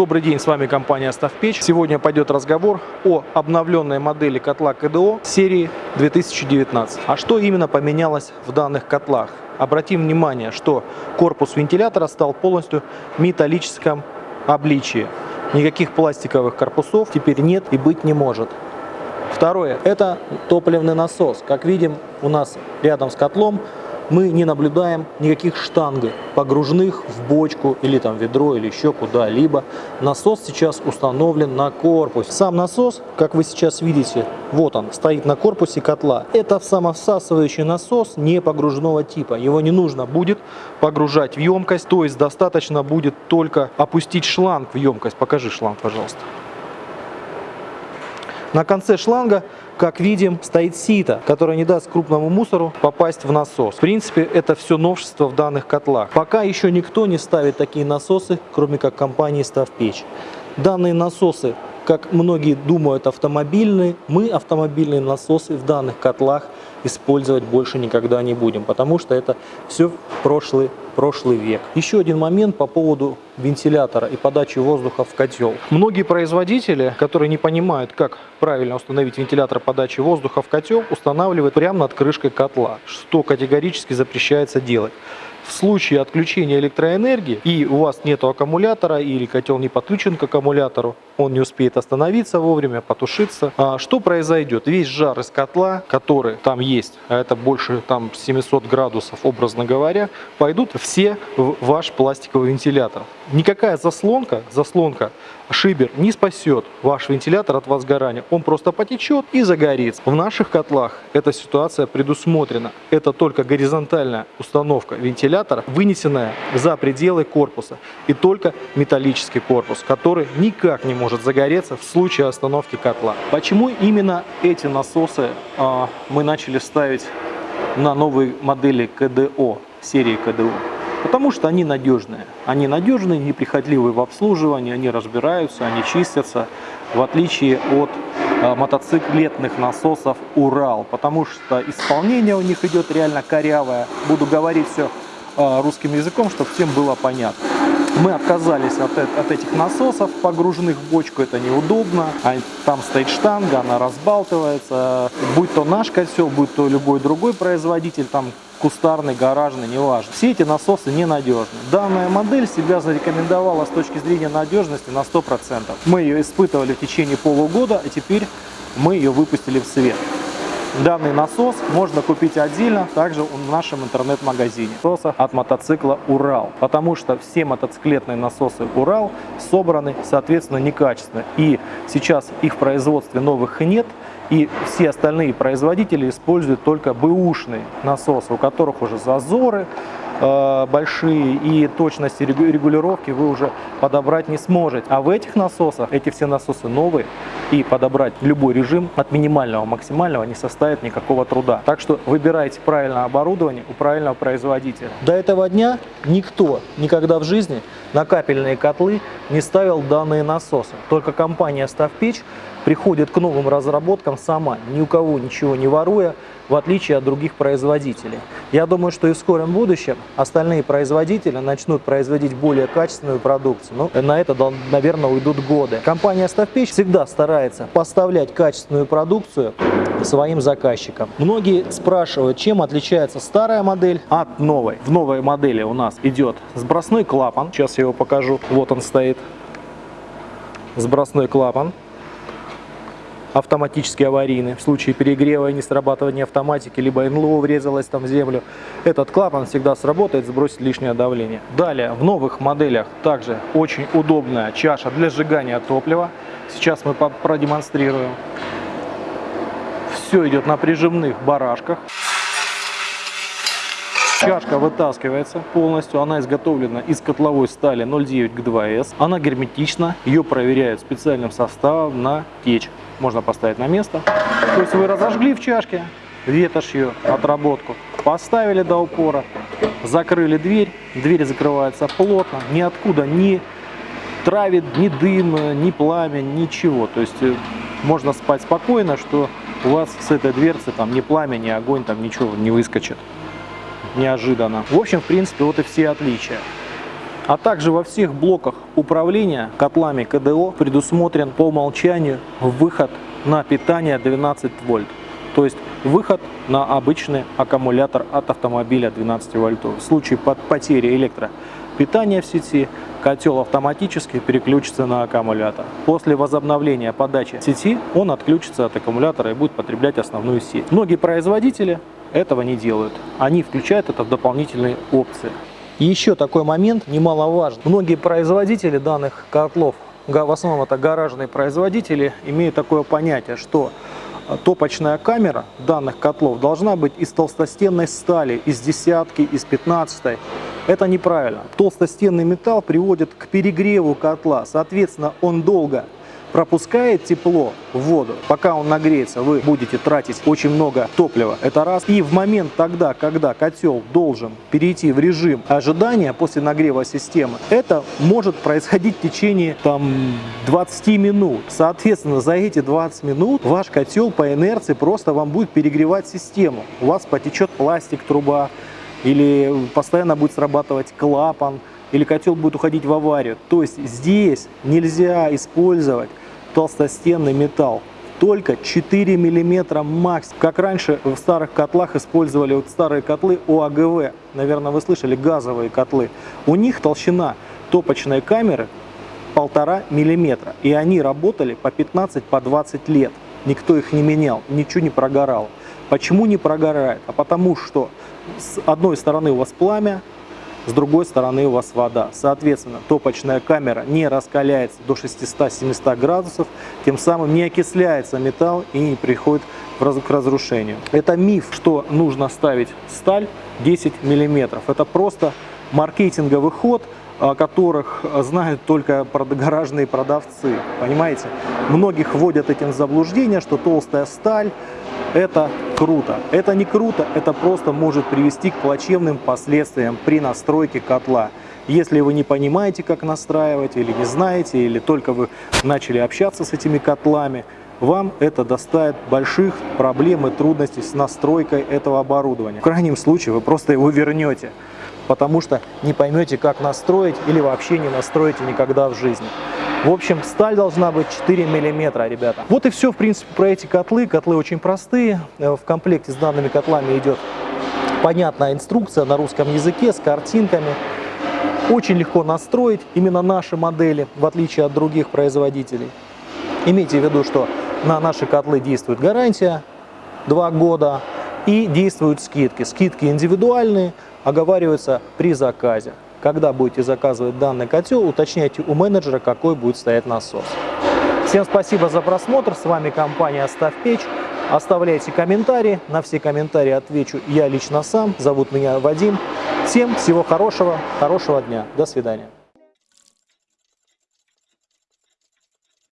Добрый день, с вами компания Ставпечь. Сегодня пойдет разговор о обновленной модели котла КДО серии 2019. А что именно поменялось в данных котлах? Обратим внимание, что корпус вентилятора стал полностью металлическом обличии. Никаких пластиковых корпусов теперь нет и быть не может. Второе, это топливный насос. Как видим, у нас рядом с котлом мы не наблюдаем никаких штанг, погруженных в бочку или там ведро или еще куда-либо. Насос сейчас установлен на корпусе. Сам насос, как вы сейчас видите, вот он, стоит на корпусе котла. Это самосасывающий насос не погруженного типа. Его не нужно будет погружать в емкость, то есть достаточно будет только опустить шланг в емкость. Покажи шланг, пожалуйста. На конце шланга, как видим, стоит сито, которое не даст крупному мусору попасть в насос. В принципе, это все новшество в данных котлах. Пока еще никто не ставит такие насосы, кроме как компании Ставпечь. Данные насосы как многие думают автомобильные, мы автомобильные насосы в данных котлах использовать больше никогда не будем, потому что это все прошлый, прошлый век. Еще один момент по поводу вентилятора и подачи воздуха в котел. Многие производители, которые не понимают, как правильно установить вентилятор подачи воздуха в котел, устанавливают прямо над крышкой котла, что категорически запрещается делать в случае отключения электроэнергии и у вас нет аккумулятора или котел не подключен к аккумулятору, он не успеет остановиться вовремя, потушиться. А что произойдет? Весь жар из котла, который там есть, а это больше там 700 градусов, образно говоря, пойдут все в ваш пластиковый вентилятор. Никакая заслонка, заслонка шибер не спасет ваш вентилятор от возгорания. Он просто потечет и загорится. В наших котлах эта ситуация предусмотрена. Это только горизонтальная установка вентилятора, вынесенная за пределы корпуса. И только металлический корпус, который никак не может загореться в случае остановки котла. Почему именно эти насосы э, мы начали ставить на новые модели КДО, серии КДО? Потому что они надежные. Они надежные, неприхотливые в обслуживании, они разбираются, они чистятся, в отличие от э, мотоциклетных насосов Урал. Потому что исполнение у них идет реально корявое. Буду говорить все э, русским языком, чтобы всем было понятно. Мы отказались от, от этих насосов, погруженных в бочку, это неудобно. А там стоит штанга, она разбалтывается. Будь то наш котел, будь то любой другой производитель, там кустарный, гаражный, неважно. Все эти насосы ненадежны. Данная модель себя зарекомендовала с точки зрения надежности на 100%. Мы ее испытывали в течение полугода, и теперь мы ее выпустили в свет. Данный насос можно купить отдельно, также в нашем интернет-магазине. Насоса от мотоцикла Урал, потому что все мотоциклетные насосы Урал собраны, соответственно, некачественно. И сейчас их в производстве новых нет, и все остальные производители используют только бэушные насосы, у которых уже зазоры, большие и точности регулировки вы уже подобрать не сможете. А в этих насосах, эти все насосы новые, и подобрать любой режим от минимального максимального не составит никакого труда. Так что выбирайте правильное оборудование у правильного производителя. До этого дня никто никогда в жизни на капельные котлы не ставил данные насосы. Только компания «Ставпечь» приходит к новым разработкам сама, ни у кого ничего не воруя, в отличие от других производителей. Я думаю, что и в скором будущем остальные производители начнут производить более качественную продукцию. Но ну, на это, наверное, уйдут годы. Компания «Ставпечь» всегда старается поставлять качественную продукцию своим заказчикам. Многие спрашивают, чем отличается старая модель от новой. В новой модели у нас идет сбросной клапан. Сейчас я его покажу. Вот он стоит. Сбросной клапан автоматически аварийный. В случае перегрева и несрабатывания автоматики, либо НЛО врезалось там в землю, этот клапан всегда сработает, сбросит лишнее давление. Далее, в новых моделях также очень удобная чаша для сжигания топлива. Сейчас мы продемонстрируем. Все идет на прижимных барашках. Чашка вытаскивается полностью, она изготовлена из котловой стали 0,9 к 2С. Она герметична, ее проверяют специальным составом на течь. Можно поставить на место. То есть вы разожгли в чашке ветошью отработку, поставили до упора, закрыли дверь, дверь закрывается плотно, ниоткуда не травит ни дым, ни пламя, ничего. То есть э, можно спать спокойно, что у вас с этой дверцы там ни пламя, ни огонь, там ничего не выскочит неожиданно. В общем, в принципе, вот и все отличия. А также во всех блоках управления котлами КДО предусмотрен по умолчанию выход на питание 12 вольт. То есть выход на обычный аккумулятор от автомобиля 12 вольтов. В случае потери электропитания в сети котел автоматически переключится на аккумулятор. После возобновления подачи сети он отключится от аккумулятора и будет потреблять основную сеть. Многие производители этого не делают. Они включают это в дополнительные опции. Еще такой момент немаловажный. Многие производители данных котлов, в основном это гаражные производители, имеют такое понятие, что топочная камера данных котлов должна быть из толстостенной стали, из десятки, из пятнадцатой. Это неправильно. Толстостенный металл приводит к перегреву котла, соответственно, он долго пропускает тепло в воду, пока он нагреется, вы будете тратить очень много топлива. Это раз. И в момент тогда, когда котел должен перейти в режим ожидания после нагрева системы, это может происходить в течение там 20 минут. Соответственно, за эти 20 минут ваш котел по инерции просто вам будет перегревать систему. У вас потечет пластик труба, или постоянно будет срабатывать клапан, или котел будет уходить в аварию. То есть здесь нельзя использовать толстостенный металл. Только 4 миллиметра максимум. Как раньше в старых котлах использовали вот старые котлы ОАГВ. Наверное, вы слышали, газовые котлы. У них толщина топочной камеры полтора миллиметра. И они работали по 15-20 по 20 лет. Никто их не менял, ничего не прогорало. Почему не прогорает? А потому что с одной стороны у вас пламя, с другой стороны у вас вода. Соответственно, топочная камера не раскаляется до 600-700 градусов, тем самым не окисляется металл и не приходит к разрушению. Это миф, что нужно ставить сталь 10 мм. Это просто маркетинговый ход, о которых знают только гаражные продавцы. Понимаете? Многих вводят этим в заблуждение, что толстая сталь это круто. Это не круто, это просто может привести к плачевным последствиям при настройке котла. Если вы не понимаете, как настраивать, или не знаете, или только вы начали общаться с этими котлами, вам это доставит больших проблем и трудностей с настройкой этого оборудования. В крайнем случае вы просто его вернете, потому что не поймете, как настроить или вообще не настроите никогда в жизни. В общем, сталь должна быть 4 миллиметра, ребята. Вот и все, в принципе, про эти котлы. Котлы очень простые. Э, в комплекте с данными котлами идет понятная инструкция на русском языке с картинками. Очень легко настроить именно наши модели, в отличие от других производителей. Имейте в виду, что на наши котлы действует гарантия 2 года и действуют скидки. Скидки индивидуальные, оговариваются при заказе. Когда будете заказывать данный котел, уточняйте у менеджера, какой будет стоять насос. Всем спасибо за просмотр. С вами компания «Оставь печь». Оставляйте комментарии. На все комментарии отвечу я лично сам. Зовут меня Вадим. Всем всего хорошего, хорошего дня. До свидания.